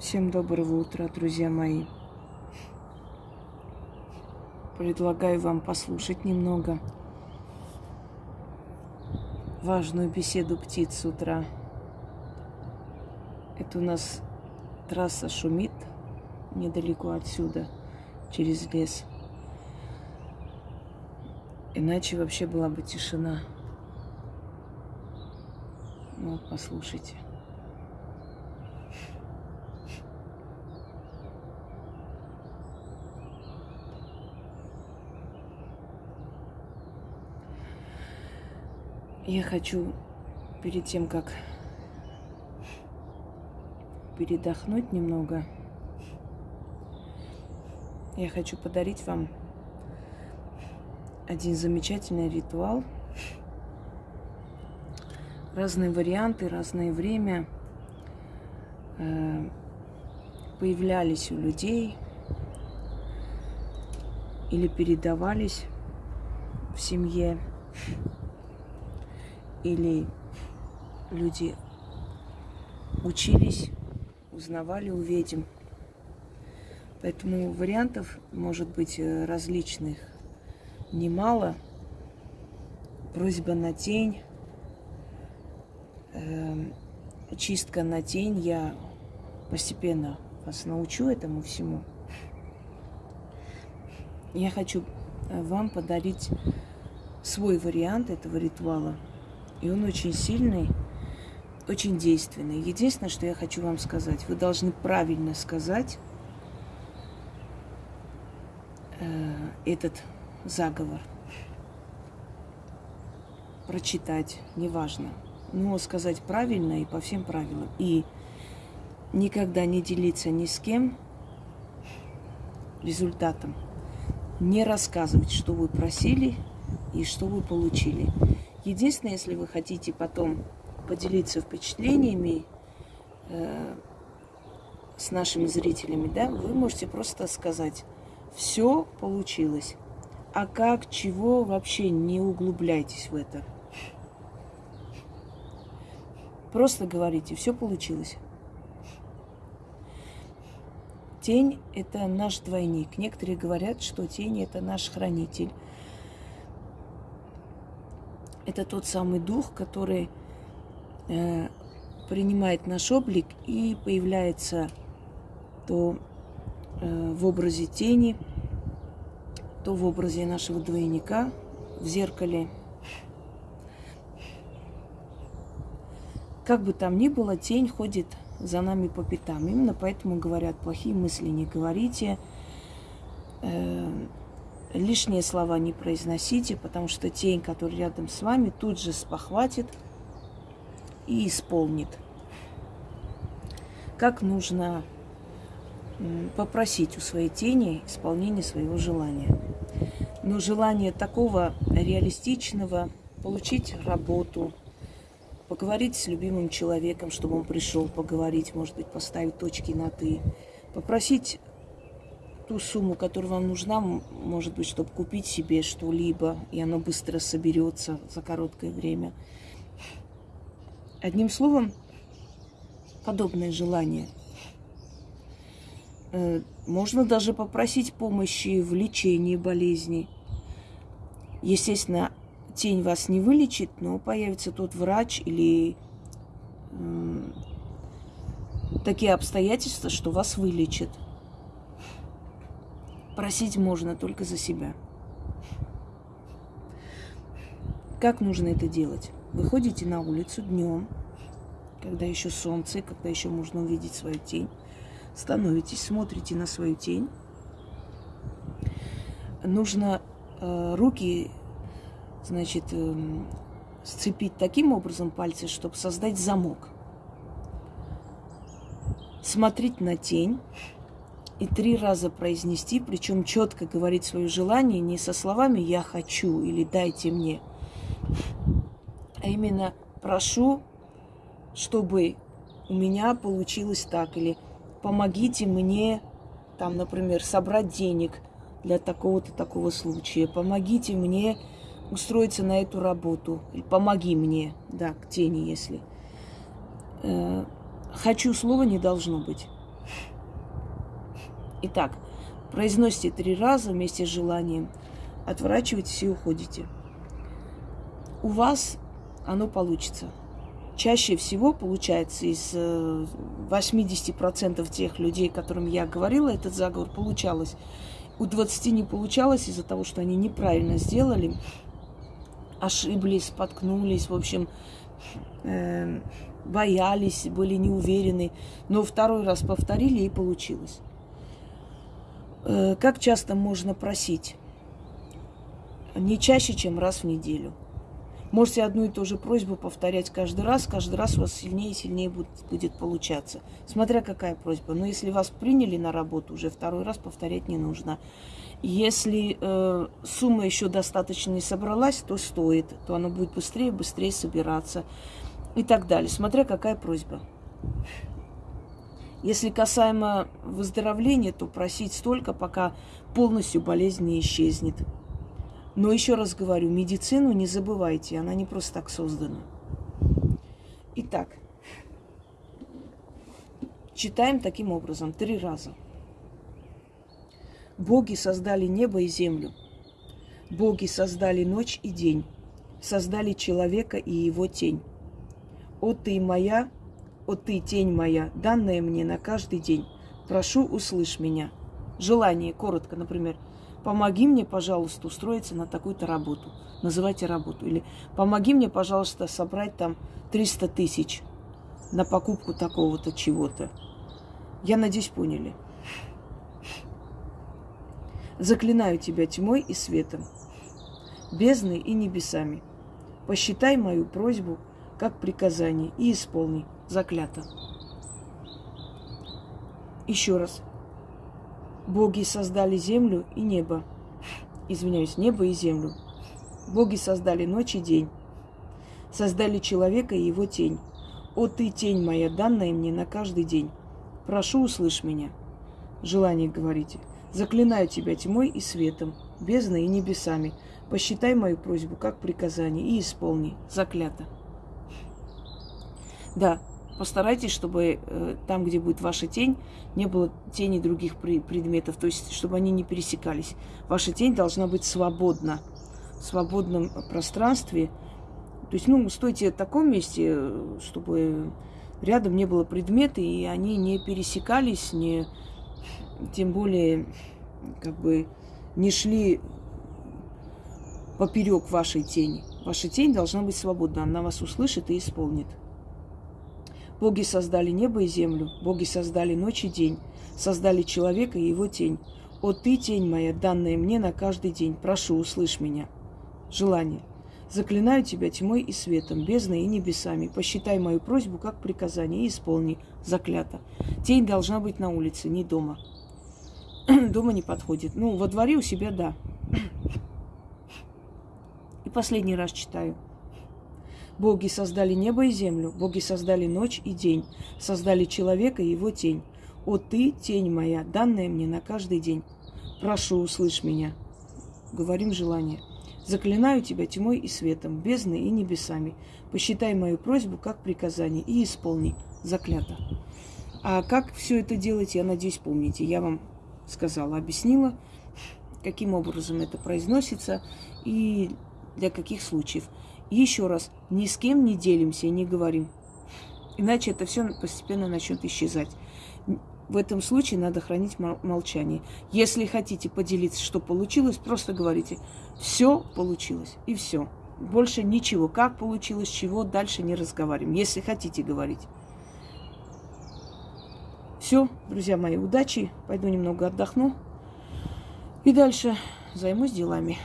Всем доброго утра, друзья мои. Предлагаю вам послушать немного важную беседу птиц с утра. Это у нас трасса шумит недалеко отсюда, через лес. Иначе вообще была бы тишина. Ну, вот, послушайте. Я хочу перед тем, как передохнуть немного, я хочу подарить вам один замечательный ритуал. Разные варианты, разное время э, появлялись у людей или передавались в семье, или люди учились, узнавали у ведьм. Поэтому вариантов может быть э, различных немало. Просьба на тень, э, чистка на тень. Я постепенно вас научу этому всему. Я хочу э, вам подарить свой вариант этого ритуала. И он очень сильный, очень действенный. Единственное, что я хочу вам сказать, вы должны правильно сказать э, этот заговор. Прочитать, неважно. Но сказать правильно и по всем правилам. И никогда не делиться ни с кем результатом. Не рассказывать, что вы просили и что вы получили. Единственное, если вы хотите потом поделиться впечатлениями э, с нашими зрителями, да, вы можете просто сказать, все получилось. А как, чего, вообще не углубляйтесь в это. Просто говорите, все получилось. Тень – это наш двойник. Некоторые говорят, что тень – это наш хранитель. Это тот самый дух, который э, принимает наш облик и появляется то Э, в образе тени, то в образе нашего двойника в зеркале. Как бы там ни было, тень ходит за нами по пятам. Именно поэтому говорят, плохие мысли не говорите, э, лишние слова не произносите, потому что тень, которая рядом с вами, тут же спохватит и исполнит. Как нужно попросить у своей тени исполнения своего желания. Но желание такого реалистичного, получить работу, поговорить с любимым человеком, чтобы он пришел поговорить, может быть, поставить точки на «ты», попросить ту сумму, которая вам нужна, может быть, чтобы купить себе что-либо, и оно быстро соберется за короткое время. Одним словом, подобное желание – Э, можно даже попросить помощи в лечении болезни. Естественно, тень вас не вылечит, но появится тот врач или такие обстоятельства, что вас вылечат. Просить можно только за себя. Как нужно это делать? Выходите на улицу днем, когда еще солнце, когда еще можно увидеть свою тень становитесь, смотрите на свою тень. Нужно э, руки, значит, э, сцепить таким образом пальцы, чтобы создать замок. Смотреть на тень и три раза произнести, причем четко говорить свое желание не со словами «я хочу» или «дайте мне», а именно «прошу, чтобы у меня получилось так» или помогите мне, там, например, собрать денег для такого-то такого случая, помогите мне устроиться на эту работу, или помоги мне, да, к тени, если. Э, хочу слова не должно быть. Итак, произносите три раза вместе с желанием, отворачиваетесь и уходите. У вас оно получится. Чаще всего получается из 80% э, тех людей, которым я говорила, этот заговор получалось. У 20 не получалось из-за того, что они неправильно сделали, ошиблись, споткнулись, в общем, э, боялись, были неуверены. Но второй раз повторили и получилось. Э, как часто можно просить? Не чаще, чем раз в неделю. Можете одну и ту же просьбу повторять каждый раз, каждый раз у вас сильнее и сильнее будет, будет получаться. Смотря какая просьба. Но если вас приняли на работу, уже второй раз повторять не нужно. Если э, сумма еще достаточно не собралась, то стоит, то она будет быстрее, быстрее собираться и так далее. Смотря какая просьба. Если касаемо выздоровления, то просить столько, пока полностью болезнь не исчезнет. Но еще раз говорю, медицину не забывайте, она не просто так создана. Итак, читаем таким образом три раза. Боги создали небо и землю. Боги создали ночь и день. Создали человека и его тень. О ты моя, о ты тень моя, данная мне на каждый день. Прошу, услышь меня. Желание, коротко, например – помоги мне, пожалуйста, устроиться на такую-то работу. Называйте работу. Или помоги мне, пожалуйста, собрать там 300 тысяч на покупку такого-то чего-то. Я надеюсь, поняли. Заклинаю тебя тьмой и светом, бездной и небесами. Посчитай мою просьбу как приказание и исполни. Заклято. Еще раз. Боги создали землю и небо. Извиняюсь, небо и землю. Боги создали ночь и день. Создали человека и его тень. О, ты, тень моя, данная мне на каждый день. Прошу, услышь меня. Желание говорите. Заклинаю тебя тьмой и светом, бездной и небесами. Посчитай мою просьбу как приказание и исполни. Заклято. Да, постарайтесь, чтобы э, там, где будет ваша тень, не было тени других предметов, то есть чтобы они не пересекались. Ваша тень должна быть свободна, в свободном пространстве. То есть, ну, стойте в таком месте, чтобы рядом не было предмета, и они не пересекались, не, тем более, как бы, не шли поперек вашей тени. Ваша тень должна быть свободна, она вас услышит и исполнит. Боги создали небо и землю, боги создали ночь и день, создали человека и его тень. О ты, тень моя, данная мне на каждый день, прошу, услышь меня. Желание. Заклинаю тебя тьмой и светом, бездной и небесами. Посчитай мою просьбу как приказание и исполни. Заклято. Тень должна быть на улице, не дома. дома не подходит. Ну, во дворе у себя да. и последний раз читаю. Боги создали небо и землю, боги создали ночь и день, создали человека и его тень. О ты, тень моя, данная мне на каждый день. Прошу, услышь меня. Говорим желание. Заклинаю тебя тьмой и светом, бездной и небесами. Посчитай мою просьбу как приказание и исполни. Заклято. А как все это делать, я надеюсь, помните. Я вам сказала, объяснила, каким образом это произносится и для каких случаев. Еще раз, ни с кем не делимся и не говорим. Иначе это все постепенно начнет исчезать. В этом случае надо хранить молчание. Если хотите поделиться, что получилось, просто говорите, все получилось и все. Больше ничего. Как получилось, чего, дальше не разговариваем. Если хотите говорить. Все, друзья мои, удачи. Пойду немного отдохну. И дальше займусь делами.